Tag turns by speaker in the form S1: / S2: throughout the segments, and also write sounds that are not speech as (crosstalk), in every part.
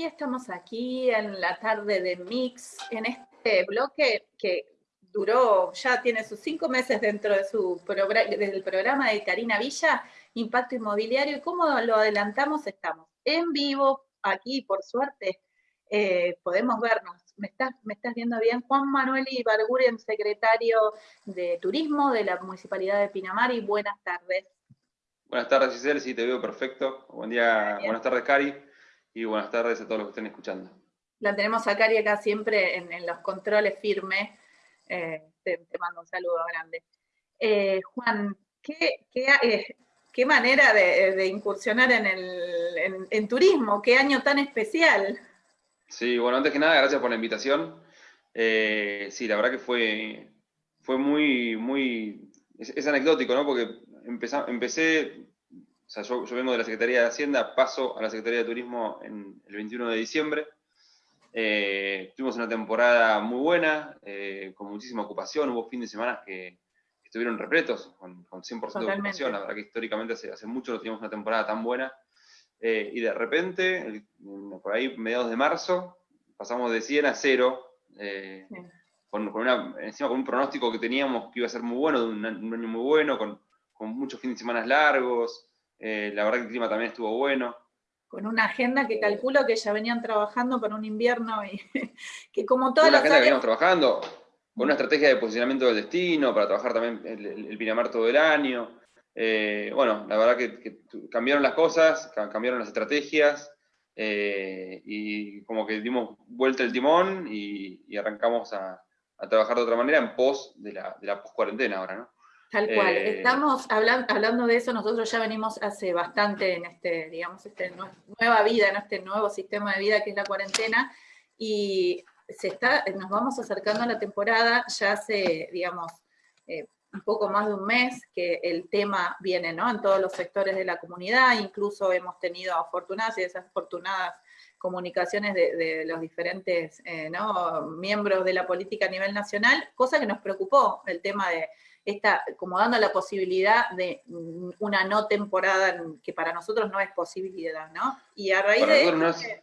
S1: Y estamos aquí en la tarde de Mix, en este bloque que duró, ya tiene sus cinco meses dentro de su del programa de Karina Villa, Impacto Inmobiliario, y como lo adelantamos, estamos en vivo, aquí por suerte, eh, podemos vernos. ¿Me estás, ¿Me estás viendo bien? Juan Manuel Ibarguren, secretario de Turismo de la Municipalidad de Pinamar, y buenas tardes.
S2: Buenas tardes, Giselle, sí, te veo perfecto. Buen día, buenas tardes, Cari y buenas tardes a todos los que estén escuchando.
S1: La tenemos a Cari acá siempre en, los controles firmes. Eh, te, mando un saludo grande. Eh, Juan, ¿qué, eh, qué, manera de, incursionar en, el, en, turismo? ¿Qué año tan especial?
S2: Sí, bueno, antes que nada, gracias por la invitación. sí, la verdad que fue, fue muy, muy, es, anecdótico, ¿no? Porque empecé o sea, yo, vengo de la Secretaría de Hacienda, paso a la Secretaría de Turismo en el 21 de diciembre. Eh, tuvimos una temporada muy buena, eh, con muchísima ocupación, hubo fin de semana que, estuvieron repletos, con, 100% de ocupación, la verdad que históricamente hace, hace, mucho no teníamos una temporada tan buena. Eh, y de repente, por ahí mediados de marzo, pasamos de 100 a 0, con, una, encima con un pronóstico que teníamos que iba a ser muy bueno, de un, año muy bueno, con, con muchos fines de semana largos, eh, la verdad que el clima también estuvo bueno.
S1: Con una agenda que calculo que ya venían trabajando para un invierno y (laughs) que como todas
S2: las agenda que veníamos trabajando, con una estrategia de posicionamiento del destino, para trabajar también el, Pinamar todo el año. Eh, bueno, la verdad que, cambiaron las cosas, cambiaron las estrategias, eh, y como que dimos vuelta el timón y, arrancamos a, trabajar de otra manera en pos de la, de la post-cuarentena ahora, ¿no?
S1: Tal cual. Eh, Estamos hablando, hablando de eso, nosotros ya venimos hace bastante en este, digamos, este nueva vida, en este nuevo sistema de vida que es la cuarentena, y se está, nos vamos acercando a la temporada, ya hace, digamos, eh, un poco más de un mes que el tema viene, ¿no? En todos los sectores de la comunidad, incluso hemos tenido afortunadas y desafortunadas comunicaciones de, los diferentes eh, miembros de la política a nivel nacional, cosa que nos preocupó, el tema de está como dando la posibilidad de una no temporada que para nosotros no es posibilidad, ¿no? Y a raíz de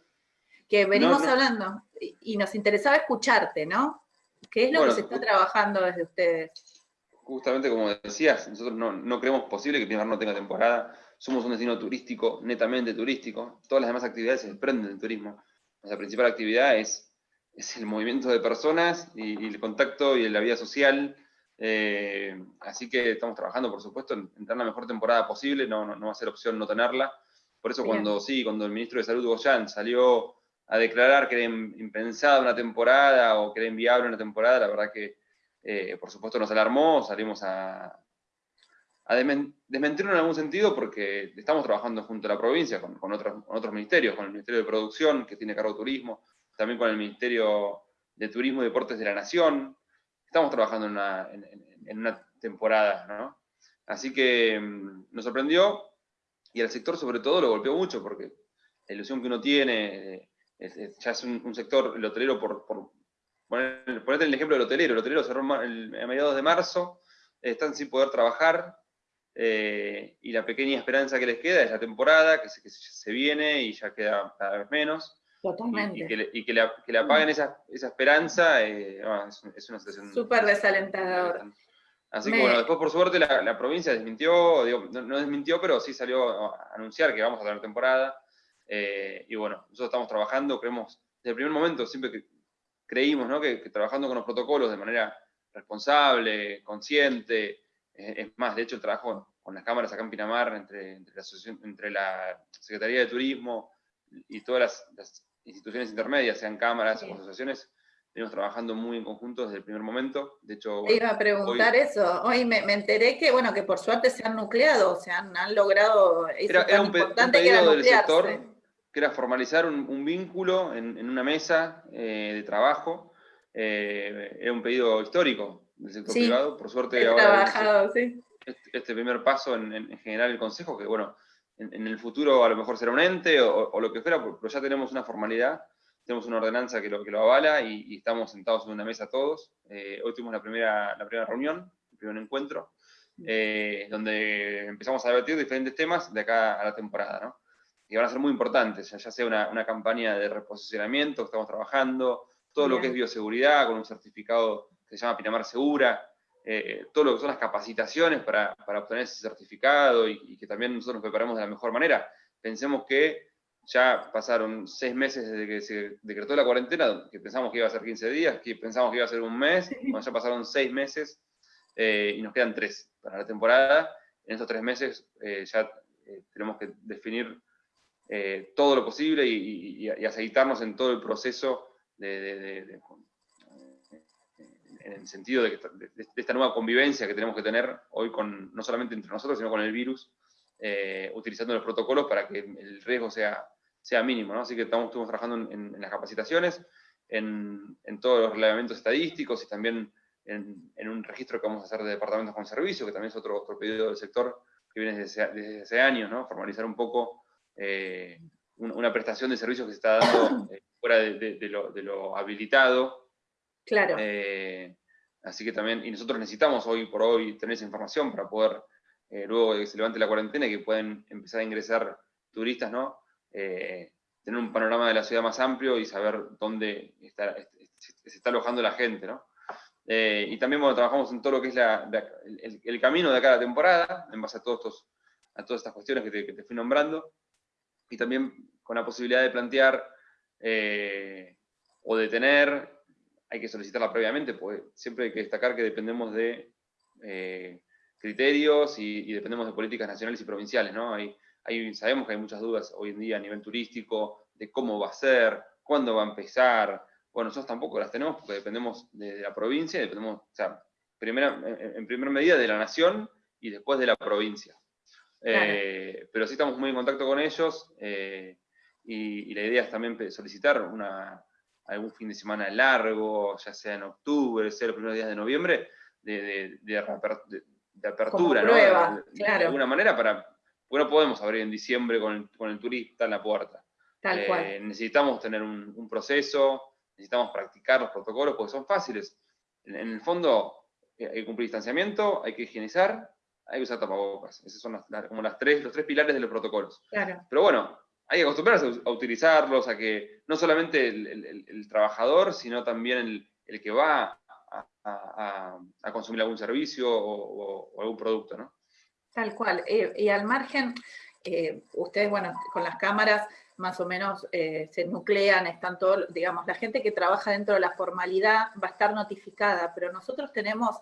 S1: que, venimos hablando, y nos interesaba escucharte, ¿no? ¿Qué es lo que se está trabajando desde ustedes?
S2: Justamente como decías, nosotros no, creemos posible que Pinamar no tenga temporada, somos un destino turístico, netamente turístico, todas las demás actividades se desprenden del turismo. Nuestra principal actividad es, es el movimiento de personas y, y el contacto y la vida social, eh, así que estamos trabajando, por supuesto, en, tener la mejor temporada posible, no, no, va a ser opción no tenerla. Por eso cuando sí, cuando el ministro de Salud, Goyan, salió a declarar que era impensada una temporada o que era inviable una temporada, la verdad que, eh, por supuesto, nos alarmó, salimos a, a desmentirlo en algún sentido porque estamos trabajando junto a la provincia con, con, otros, con otros ministerios, con el Ministerio de Producción, que tiene cargo de turismo, también con el Ministerio de Turismo y Deportes de la Nación, estamos trabajando en una, en, una temporada, ¿no? Así que mm, nos sorprendió y al sector sobre todo lo golpeó mucho porque la ilusión que uno tiene, eh, ya es un, sector, el hotelero, por, por ponerte el ejemplo del hotelero, el hotelero cerró a mediados de marzo, están sin poder trabajar, eh, y la pequeña esperanza que les queda es la temporada, que se viene y ya queda cada vez menos.
S1: Totalmente.
S2: Y, que, le, y que, le, apaguen esa, esa esperanza eh, es, una situación...
S1: Súper desalentadora.
S2: Así que bueno, después por suerte la, provincia desmintió, no, desmintió, pero sí salió a anunciar que vamos a tener temporada. Eh, y bueno, nosotros estamos trabajando, creemos, desde el primer momento siempre que creímos ¿no? que, trabajando con los protocolos de manera responsable, consciente, eh, es más, de hecho el trabajo con las cámaras acá en Pinamar, entre, entre, la, entre la Secretaría de Turismo y todas las instituciones intermedias, sean cámaras o asociaciones, venimos trabajando muy en conjunto desde el primer momento. De hecho,
S1: iba a preguntar eso. Hoy me, enteré que, bueno, que por suerte se han nucleado, se han, han logrado
S2: era, un, era del sector, que era formalizar un, vínculo en, una mesa eh, de trabajo. Eh, era un pedido histórico del sector privado. Por suerte ahora
S1: trabajado,
S2: este, este, primer paso en, en general el Consejo, que bueno, en, el futuro a lo mejor será un ente o, lo que fuera, pero ya tenemos una formalidad, tenemos una ordenanza que lo, que lo avala y, estamos sentados en una mesa todos. Eh, hoy tuvimos la primera, la primera reunión, el primer encuentro, eh, donde empezamos a debatir diferentes temas de acá a la temporada. ¿no? que van a ser muy importantes, ya, sea una, campaña de reposicionamiento que estamos trabajando, todo lo que es bioseguridad con un certificado que se llama Pinamar Segura, eh, todo lo que son las capacitaciones para, obtener ese certificado y, que también nosotros nos preparemos de la mejor manera. Pensemos que ya pasaron seis meses desde que se decretó la cuarentena, que pensamos que iba a ser 15 días, que pensamos que iba a ser un mes, ya pasaron seis meses eh, y nos quedan tres para la temporada. En estos tres meses eh, ya tenemos que definir todo lo posible y, aceitarnos en todo el proceso de, en el sentido de, esta nueva convivencia que tenemos que tener hoy con, no solamente entre nosotros, sino con el virus, eh, utilizando los protocolos para que el riesgo sea, sea mínimo. Así que estamos, trabajando en, las capacitaciones, en, todos los reglamentos estadísticos y también en, un registro que vamos a hacer de departamentos con servicio, que también es otro, otro pedido del sector que viene desde, hace años, ¿no? formalizar un poco eh, una prestación de servicios que se está dando eh, fuera de, lo, habilitado
S1: Claro.
S2: Eh, así que también, y nosotros necesitamos hoy por hoy tener esa información para poder, eh, luego de que se levante la cuarentena y que puedan empezar a ingresar turistas, ¿no? Eh, tener un panorama de la ciudad más amplio y saber dónde está, se está alojando la gente, ¿no? y también bueno, trabajamos en todo lo que es el, camino de cada temporada, en base a, todos estos, a todas estas cuestiones que te, que te, fui nombrando, y también con la posibilidad de plantear o de tener hay que solicitarla previamente, porque siempre hay que destacar que dependemos de eh, criterios y, dependemos de políticas nacionales y provinciales, ¿no? Hay, sabemos que hay muchas dudas hoy en día a nivel turístico de cómo va a ser, cuándo va a empezar. Bueno, nosotros tampoco las tenemos porque dependemos de, la provincia, dependemos, o sea, primera, en, primera medida de la nación y después de la provincia. Eh, pero sí estamos muy en contacto con ellos eh, y, la idea es también solicitar una, algún fin de semana largo, ya sea en octubre, sea los primeros días de noviembre, de, de, apertura, ¿no? de, alguna manera, para, porque no podemos abrir en diciembre con el, turista en la puerta.
S1: Tal
S2: eh, Necesitamos tener un, proceso, necesitamos practicar los protocolos, porque son fáciles. En, el fondo, eh, hay que cumplir distanciamiento, hay que higienizar, hay que usar tapabocas. Esos son como las tres, los tres pilares de los protocolos.
S1: Claro.
S2: Pero bueno, hay que acostumbrarse a utilizarlos, a que no solamente el, trabajador, sino también el, que va a, consumir algún servicio o, algún producto, ¿no?
S1: Tal cual. Eh, y al margen, eh, ustedes, bueno, con las cámaras más o menos eh, se nuclean, están todos, digamos, la gente que trabaja dentro de la formalidad va a estar notificada, pero nosotros tenemos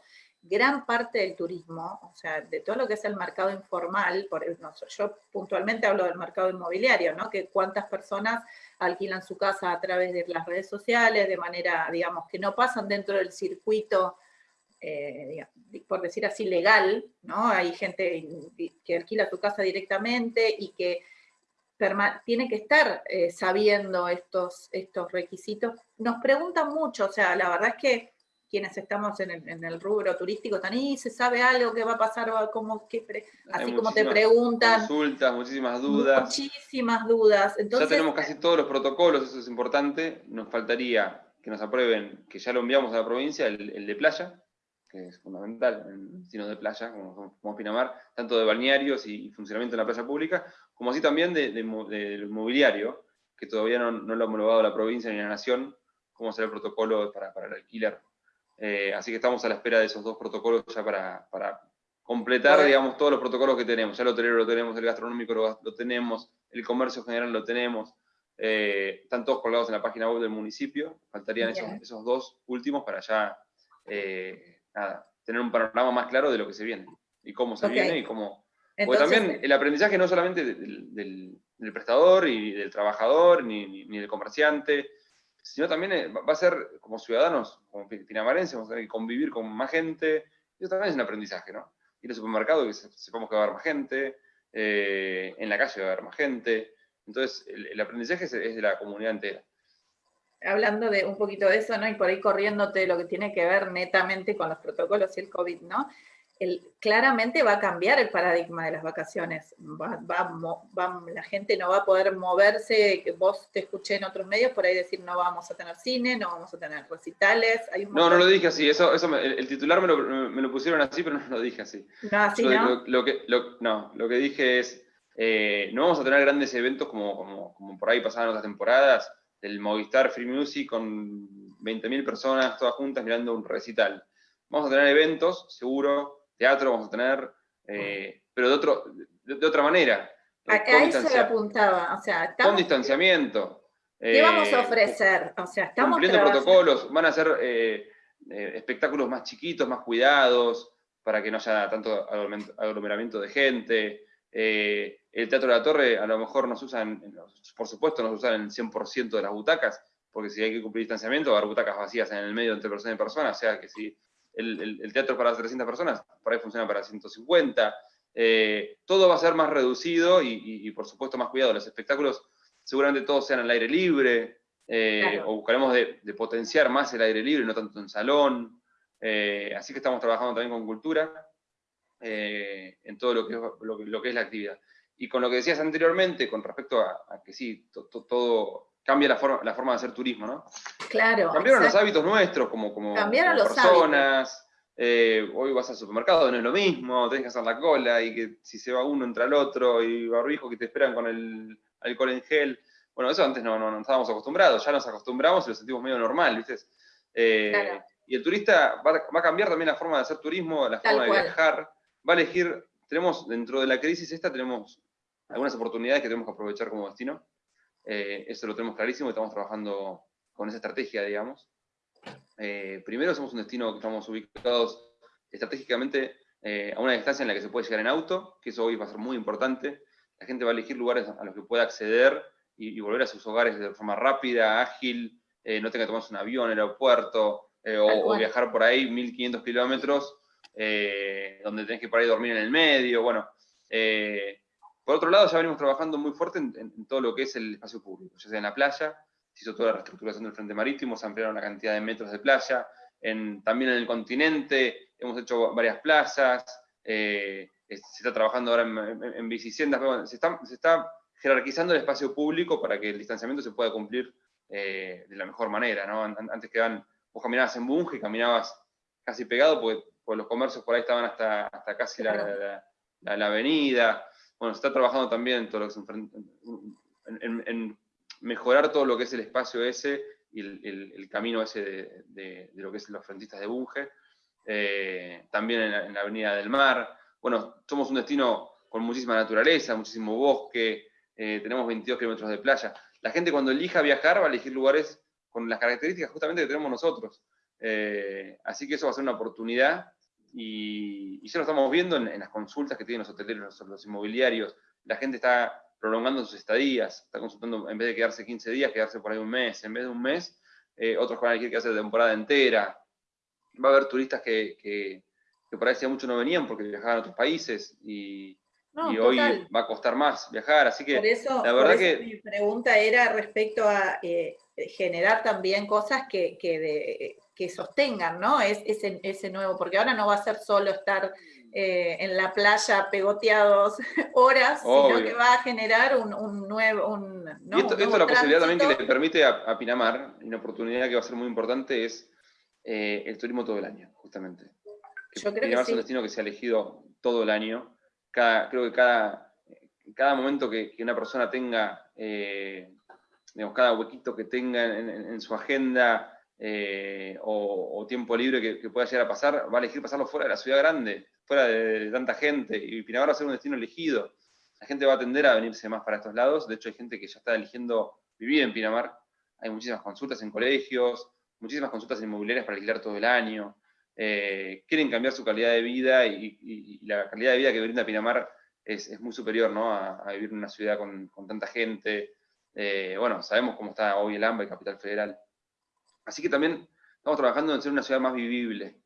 S1: gran parte del turismo, o sea, de todo lo que es el mercado informal, por, yo puntualmente hablo del mercado inmobiliario, ¿no? Que cuántas personas alquilan su casa a través de las redes sociales, de manera, digamos, que no pasan dentro del circuito, eh, por decir así, legal, ¿no? Hay gente que alquila su casa directamente y que tiene que estar eh, sabiendo estos, estos requisitos. Nos preguntan mucho, o sea, la verdad es que quienes estamos en el, rubro turístico, tan, y se sabe algo que va a pasar, como, así como te preguntan.
S2: Consultas, muchísimas dudas.
S1: Muchísimas dudas.
S2: ya tenemos casi todos los protocolos, eso es importante. Nos faltaría que nos aprueben, que ya lo enviamos a la provincia, el, de playa, que es fundamental, destino de playa, como, como Pinamar, tanto de balnearios y, funcionamiento en la playa pública, como así también del de, mobiliario, que todavía no, lo ha homologado la provincia ni la nación, cómo será el protocolo para, para el alquiler eh, así que estamos a la espera de esos dos protocolos ya para, completar, digamos, todos los protocolos que tenemos. Ya el hotelero lo tenemos, el gastronómico lo, tenemos, el comercio general lo tenemos. Eh, están todos colgados en la página web del municipio. Faltarían esos, dos últimos para ya eh, tener un panorama más claro de lo que se viene y cómo se viene y cómo... Porque también el aprendizaje no solamente del, prestador y del trabajador ni del comerciante, sino también eh, va a ser como ciudadanos, como pinamarenses, vamos a tener que convivir con más gente, y eso también es un aprendizaje, ¿no? Ir al supermercado, que sepamos que va a haber más gente, eh, en la calle va a haber más gente, entonces el, aprendizaje es, de la comunidad entera
S1: hablando de un poquito de eso, ¿no? Y por ahí corriéndote lo que tiene que ver netamente con los protocolos y el COVID, ¿no? Claramente va a cambiar el paradigma de las vacaciones. Va, la gente no va a poder moverse, vos te escuché en otros medios por ahí decir no vamos a tener cine, no vamos a tener recitales.
S2: no, no lo dije así, eso, eso el, titular me lo, pusieron así, pero no lo dije así.
S1: No, así no.
S2: Lo, que, no, lo que dije es, Eh, no vamos a tener grandes eventos como, como, por ahí pasaban otras temporadas, del Movistar Free Music con 20.000 personas todas juntas mirando un recital. Vamos a tener eventos, seguro, teatro vamos a tener, eh, pero de, otro, de, otra manera.
S1: Acá eso se apuntaba, o sea,
S2: estamos, con distanciamiento.
S1: ¿Qué vamos a ofrecer? O sea, estamos
S2: cumpliendo protocolos, van a ser espectáculos más chiquitos, más cuidados, para que no haya tanto aglomeramiento de gente. Eh, el Teatro de la Torre a lo mejor nos usan, por supuesto nos usan el 100% de las butacas, porque si hay que cumplir distanciamiento va a haber butacas vacías en el medio entre personas y personas, o sea que si el, teatro para 300 personas, por ahí funciona para 150. Eh, todo va a ser más reducido y, por supuesto más cuidado. Los espectáculos seguramente todos sean al aire libre, eh, o buscaremos de, de, potenciar más el aire libre, no tanto en salón. Eh, así que estamos trabajando también con cultura eh, en todo lo que, es, lo, que es la actividad. Y con lo que decías anteriormente, con respecto a, que sí, todo cambia la forma, la forma de hacer turismo, ¿no?
S1: Claro.
S2: Cambiaron los hábitos nuestros como, como, personas. Eh, hoy vas al supermercado, no es lo mismo, tenés que hacer la cola y que si se va uno entra el otro y barbijo que te esperan con el alcohol en gel. Bueno, eso antes no, no, estábamos acostumbrados, ya nos acostumbramos y lo sentimos medio normal, ¿viste? claro. Y el turista va, a cambiar también la forma de hacer turismo, la forma de viajar, va a elegir, tenemos dentro de la crisis esta, tenemos algunas oportunidades que tenemos que aprovechar como destino. Eh, eso lo tenemos clarísimo y estamos trabajando con esa estrategia, digamos. Eh, primero somos un destino que estamos ubicados estratégicamente eh, a una distancia en la que se puede llegar en auto, que eso hoy va a ser muy importante. La gente va a elegir lugares a los que pueda acceder y, volver a sus hogares de forma rápida, ágil, no tenga que tomarse un avión, el aeropuerto, o, viajar por ahí 1500 kilómetros, donde tenés que por ahí dormir en el medio, bueno. Eh, por otro lado, ya venimos trabajando muy fuerte en, todo lo que es el espacio público, ya sea en la playa, se hizo toda la reestructuración del frente marítimo, se ampliaron la cantidad de metros de playa, también en el continente hemos hecho varias plazas, se está trabajando ahora en, en, bicisendas, se, está, se está jerarquizando el espacio público para que el distanciamiento se pueda cumplir de la mejor manera, ¿no? Antes quedan vos caminabas en Bunge, caminabas casi pegado, porque, los comercios por ahí estaban hasta, hasta casi la, avenida. Bueno, se está trabajando también en, mejorar todo lo que es el espacio ese y el, camino ese de, lo que es los frentistas de Bunge. Eh, también en la, Avenida del Mar. Bueno, somos un destino con muchísima naturaleza, muchísimo bosque, eh, tenemos 22 kilómetros de playa. La gente cuando elija viajar va a elegir lugares con las características justamente que tenemos nosotros. Eh, así que eso va a ser una oportunidad y, ya lo estamos viendo en, las consultas que tienen los hoteleros, los, inmobiliarios. La gente está prolongando sus estadías, está consultando en vez de quedarse 15 días, quedarse por ahí un mes. En vez de un mes, eh, otros van a elegir quedarse la temporada entera. Va a haber turistas que, que, por ahí hacía mucho no venían porque viajaban a otros países y, hoy va a costar más viajar, así que
S1: la verdad que... Mi pregunta era respecto a eh, generar también cosas que, que, sostengan, ¿no? Es, ese, ese, nuevo, porque ahora no va a ser solo estar eh, en la playa pegoteados (laughs) horas, sino que va a generar un, nuevo... Un,
S2: y esto, es la posibilidad también que le permite a, Pinamar, una oportunidad que va a ser muy importante, es eh, el turismo todo el año, justamente. Yo creo Pinamar que es un destino que se ha elegido todo el año. Cada, creo que cada, cada momento que, una persona tenga eh, digamos, cada huequito que tenga en, su agenda eh, o, tiempo libre que, pueda llegar a pasar, va a elegir pasarlo fuera de la ciudad grande, fuera de, tanta gente, y Pinamar va a ser un destino elegido. La gente va a tender a venirse más para estos lados, de hecho hay gente que ya está eligiendo vivir en Pinamar, hay muchísimas consultas en colegios, muchísimas consultas inmobiliarias para alquilar todo el año, eh, quieren cambiar su calidad de vida y, la calidad de vida que brinda Pinamar es, muy superior ¿no? a, vivir en una ciudad con, con tanta gente, eh, bueno, sabemos cómo está hoy el AMBA y Capital Federal. Así que también estamos trabajando en ser una ciudad más vivible.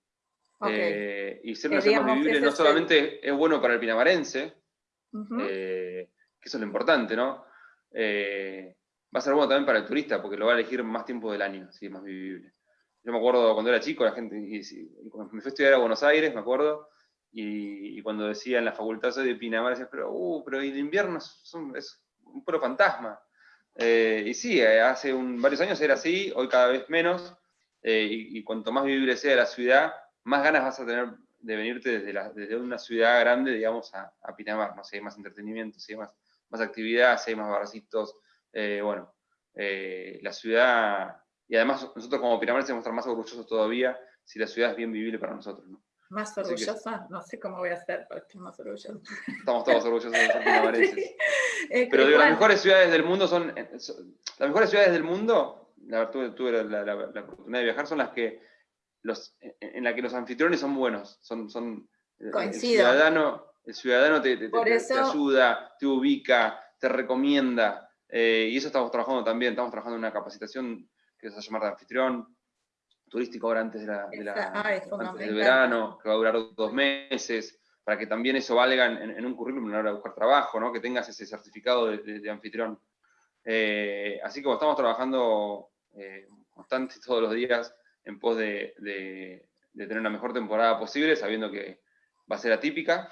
S2: Eh, y ser una ciudad más vivible no solamente es bueno para el pinamarense, eh, que eso es lo importante, ¿no? va a ser bueno también para el turista, porque lo va a elegir más tiempo del año, si es más vivible. Yo me acuerdo cuando era chico, la gente, y, cuando me fui a estudiar a Buenos Aires, me acuerdo, y, cuando decía en la facultad soy de Pinamar, decía, pero, uh, pero el invierno es, es un puro fantasma. Eh, y sí, eh, hace varios años era así, hoy cada vez menos, eh, y, cuanto más vivible sea la ciudad, más ganas vas a tener de venirte desde, desde una ciudad grande, digamos, a, Pinamar, no sé, hay más entretenimiento, si hay más, más actividad, si hay más barcitos, bueno, la ciudad, y además nosotros como Pinamar se estar más orgullosos todavía si la ciudad es bien vivible para nosotros, ¿no?
S1: Más orgullosa, no sé cómo voy a hacer para estar más orgullosa.
S2: Estamos todos orgullosos de ser (laughs) pinamarenses. Pero digo, las mejores ciudades del mundo son, las mejores ciudades del mundo, la verdad tuve, la, oportunidad de viajar, son las que, los, en las que los anfitriones son buenos, son, son el ciudadano, el ciudadano te, ayuda, te ubica, te recomienda, eh, y eso estamos trabajando también, estamos trabajando en una capacitación que se va a llamar de anfitrión, turístico ahora antes, de la, ah, del verano, que va a durar dos meses, para que también eso valga en, un currículum a la hora de buscar trabajo, ¿no? que tengas ese certificado de, anfitrión. Eh, así como estamos trabajando eh, constante todos los días en pos de, tener la mejor temporada posible, sabiendo que va a ser atípica.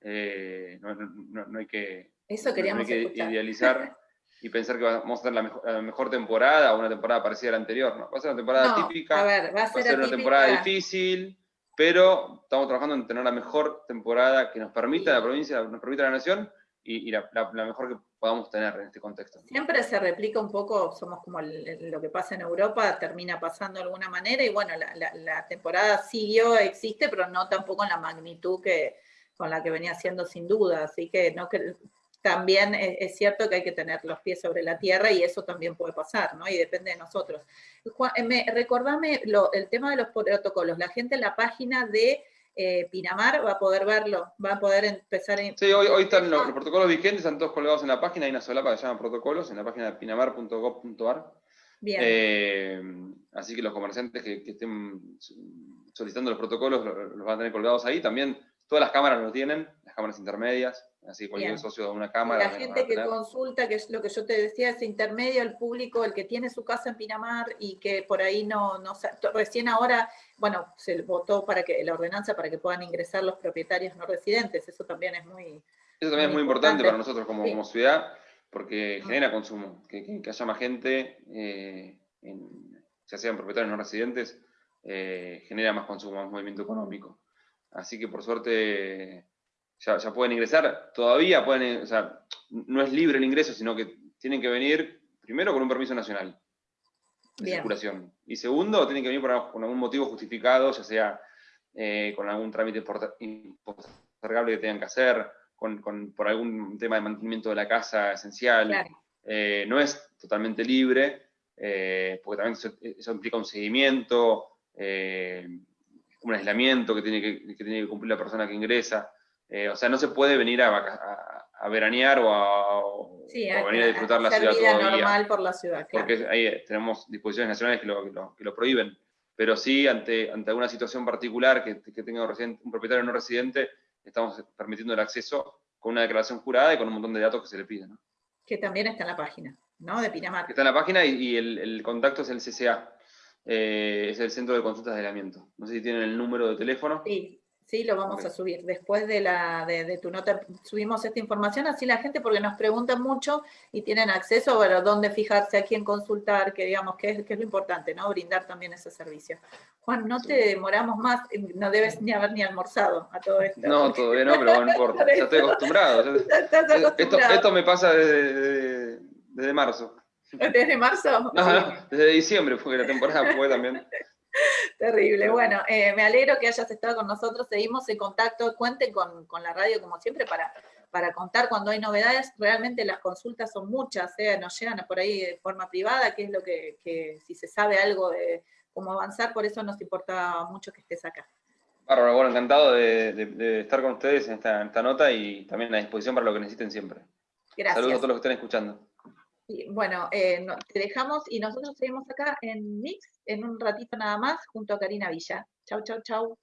S2: Eh, no, hay que,
S1: eso queríamos
S2: que idealizar. (laughs) y pensar que vamos a tener la mejor, temporada o una temporada parecida a la anterior. ¿no? Va a ser una temporada típica, va a ser, una temporada difícil, pero estamos trabajando en tener la mejor temporada que nos permita la provincia, nos permita la nación y, la, mejor que podamos tener en este contexto.
S1: Siempre se replica un poco, somos como lo que pasa en Europa, termina pasando de alguna manera, y bueno, la, la temporada siguió, existe, pero no tampoco en la magnitud que con la que venía siendo sin duda, así que no también es, cierto que hay que tener los pies sobre la tierra y eso también puede pasar, ¿no? Y depende de nosotros. Eh, me, recordame el tema de los protocolos. La gente en la página de eh, Pinamar va a poder verlo, va a poder empezar a...
S2: Sí, hoy, están los, protocolos vigentes, están todos colgados en la página, hay una solapa que se llama protocolos, en la página de pinamar.gov.ar. Bien. Eh, así que los comerciantes que, estén solicitando los protocolos los, van a tener colgados ahí. También todas las cámaras lo tienen, las cámaras intermedias, así cualquier socio de una cámara.
S1: La gente que consulta, que es lo que yo te decía, ese intermedio, el público, el que tiene su casa en Pinamar y que por ahí no, no recién ahora, bueno, se votó para que la ordenanza para que puedan ingresar los propietarios no residentes, eso también es muy...
S2: Eso también es muy importante, para nosotros como, como ciudad, porque genera consumo, que, haya más gente, eh, ya sean propietarios no residentes, eh, genera más consumo, más movimiento económico. Así que por suerte ya, pueden ingresar, todavía pueden, o sea, no es libre el ingreso, sino que tienen que venir primero con un permiso nacional de circulación. Y segundo, tienen que venir por, con algún motivo justificado, ya sea eh, con algún trámite postergable que tengan que hacer, con, por algún tema de mantenimiento de la casa esencial. Eh, no es totalmente libre, eh, porque también eso, implica un seguimiento, un aislamiento que tiene que, que tiene que cumplir la persona que ingresa. Eh, o sea, no se puede venir a, a, veranear o a, venir a disfrutar la ciudad vida
S1: normal por la ciudad,
S2: Porque ahí eh, tenemos disposiciones nacionales que lo, que lo, prohíben. Pero sí, ante, ante alguna situación particular que, que tenga un, un propietario no residente, estamos permitiendo el acceso con una declaración jurada y con un montón de datos que se le piden.
S1: Que también está en la página, ¿no? De Pinamar.
S2: Que está en la página y, el, el, contacto es el CCA, eh, es el Centro de Consultas de Aislamiento. No sé si tienen el número de teléfono.
S1: Sí, Sí, lo vamos a subir. Después de, la, de, tu nota subimos esta información, así la gente, porque nos preguntan mucho y tienen acceso a dónde fijarse, a quién consultar, que digamos que es, que es lo importante, ¿no? Brindar también ese servicio. Juan, no te demoramos más, no debes ni haber ni almorzado a todo esto.
S2: No, todavía no, pero no importa, (laughs) ya estoy acostumbrado. Estás acostumbrado. Esto, me pasa desde, desde, marzo.
S1: ¿Desde marzo?
S2: desde diciembre, porque la temporada fue también. (laughs)
S1: Terrible. Bueno, eh, me alegro que hayas estado con nosotros. Seguimos en contacto. Cuenten con, la radio, como siempre, para, para contar cuando hay novedades. Realmente las consultas son muchas, ¿eh? nos llegan por ahí de forma privada, que es lo que, si se sabe algo de cómo avanzar, por eso nos importa mucho que estés acá.
S2: Bárbaro, bueno, encantado de, estar con ustedes en esta, en esta nota y también a disposición para lo que necesiten siempre. Gracias. Saludos a todos los que estén escuchando
S1: bueno, eh, te dejamos y nosotros seguimos acá en Mix en un ratito nada más junto a Karina Villa. Chau, chau, chau.